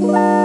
Bye.